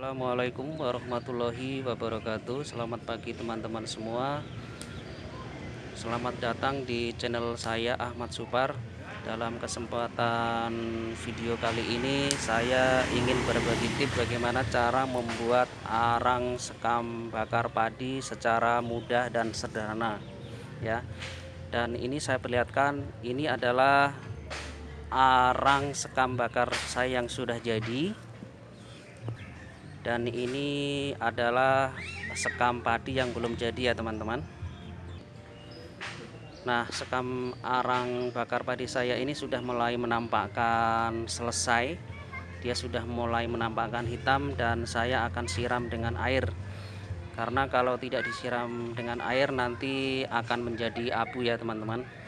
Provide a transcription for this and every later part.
Assalamualaikum warahmatullahi wabarakatuh. Selamat pagi teman-teman semua. Selamat datang di channel saya Ahmad Supar. Dalam kesempatan video kali ini Saya ingin berbagi tips bagaimana cara membuat arang sekam bakar padi Secara mudah dan sederhana ya. Dan ini saya perlihatkan Ini adalah arang sekam bakar saya yang sudah jadi dan ini adalah sekam padi yang belum jadi ya teman-teman. Nah sekam arang bakar padi saya ini sudah mulai menampakkan selesai. Dia sudah mulai menampakkan hitam dan saya akan siram dengan air. Karena kalau tidak disiram dengan air nanti akan menjadi abu ya teman-teman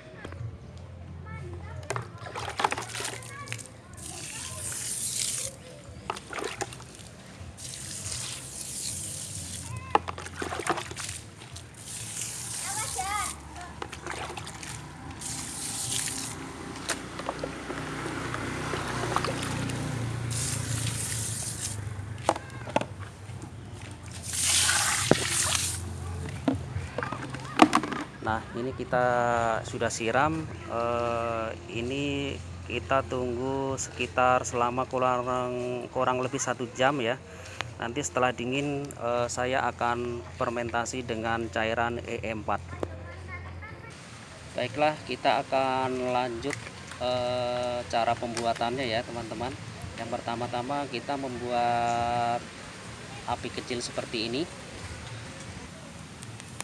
Nah ini kita sudah siram eh, ini kita tunggu sekitar selama kurang kurang lebih satu jam ya. Nanti setelah dingin eh, saya akan fermentasi dengan cairan E4 baiklah kita akan lanjut eh, cara pembuatannya ya teman-teman. Yang pertama-tama kita membuat api kecil seperti ini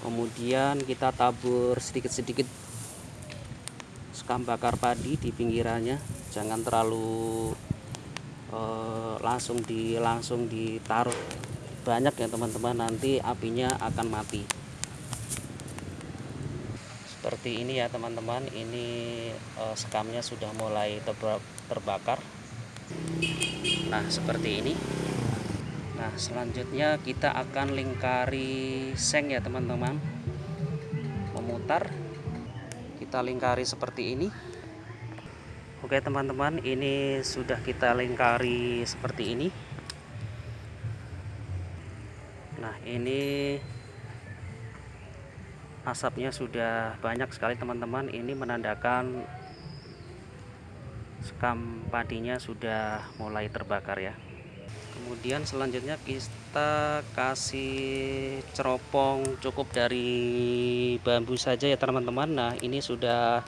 kemudian kita tabur sedikit-sedikit sekam bakar padi di pinggirannya. Jangan terlalu eh, langsung di langsung ditaruh. Banyak ya teman-teman nanti apinya akan mati. Seperti ini ya teman-teman. Ini eh, sekamnya sudah mulai terbakar. Nah seperti ini selanjutnya kita akan lingkari seng ya teman-teman. Memutar. Kita lingkari seperti ini. Oke teman-teman ini sudah kita lingkari seperti ini. Nah ini Asapnya sudah banyak sekali teman-teman. Ini menandakan Sekam padinya sudah mulai terbakar ya kemudian selanjutnya kita kasih ceropong cukup dari bambu saja ya teman-teman. Nah ini sudah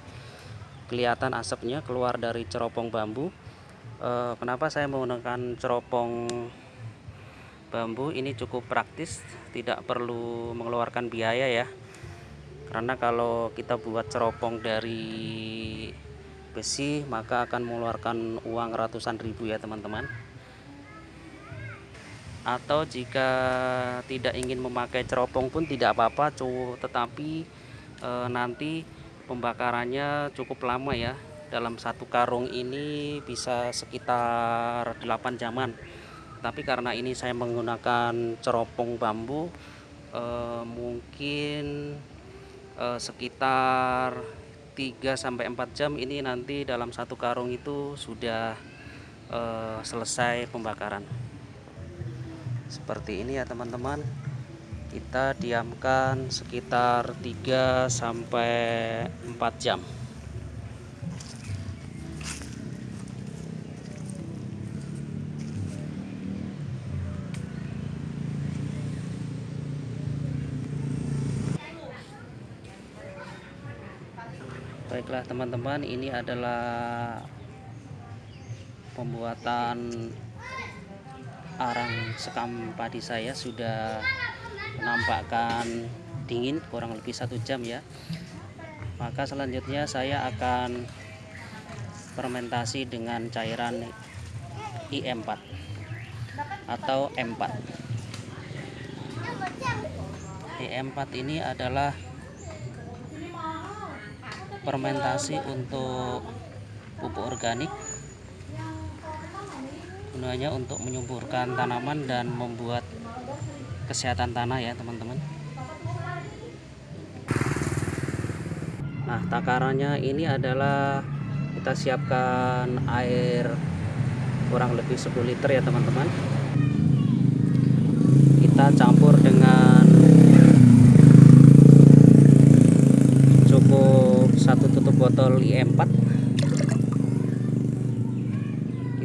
kelihatan asapnya keluar dari ceropong bambu. E, kenapa saya menggunakan ceropong bambu? Ini cukup praktis tidak perlu mengeluarkan biaya ya. Karena kalau kita buat ceropong dari besi maka akan mengeluarkan uang ratusan ribu ya teman-teman atau jika tidak ingin memakai ceropong pun tidak apa-apa tetapi e, nanti pembakarannya cukup lama ya. Dalam satu karung ini bisa sekitar 8 jaman. Tapi karena ini saya menggunakan ceropong bambu e, mungkin e, sekitar 3-4 jam ini nanti dalam satu karung itu sudah e, selesai pembakaran seperti ini ya teman-teman. Kita diamkan sekitar 3 sampai 4 jam. Baiklah teman-teman ini adalah pembuatan arang sekam padi saya sudah menampakkan dingin kurang lebih satu jam ya. Maka selanjutnya saya akan fermentasi dengan cairan IM4 atau M4 IM4 ini adalah fermentasi untuk pupuk organik gunanya untuk menyuburkan tanaman dan membuat kesehatan tanah ya teman-teman. Nah takarannya ini adalah kita siapkan air kurang lebih 10 liter ya teman-teman. Kita campur dengan cukup satu tutup botol IE4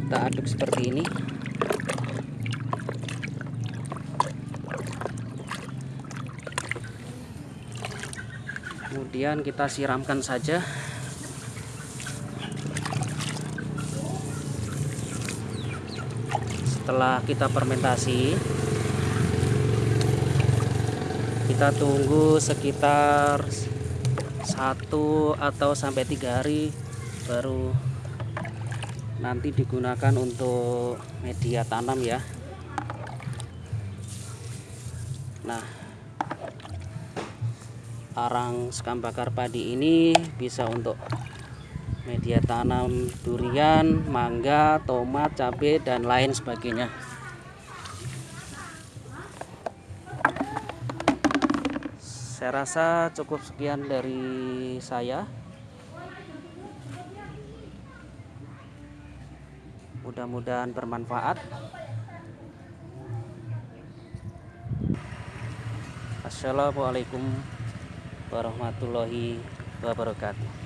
kita aduk seperti ini kemudian kita siramkan saja. Setelah kita fermentasi kita tunggu sekitar satu atau sampai tiga hari baru nanti digunakan untuk media tanam ya. Nah arang sekam bakar padi ini bisa untuk media tanam durian, mangga, tomat, cabai, dan lain sebagainya. Saya rasa cukup sekian dari saya. Mudah-mudahan bermanfaat. Assalamualaikum warahmatullahi wabarakatuh.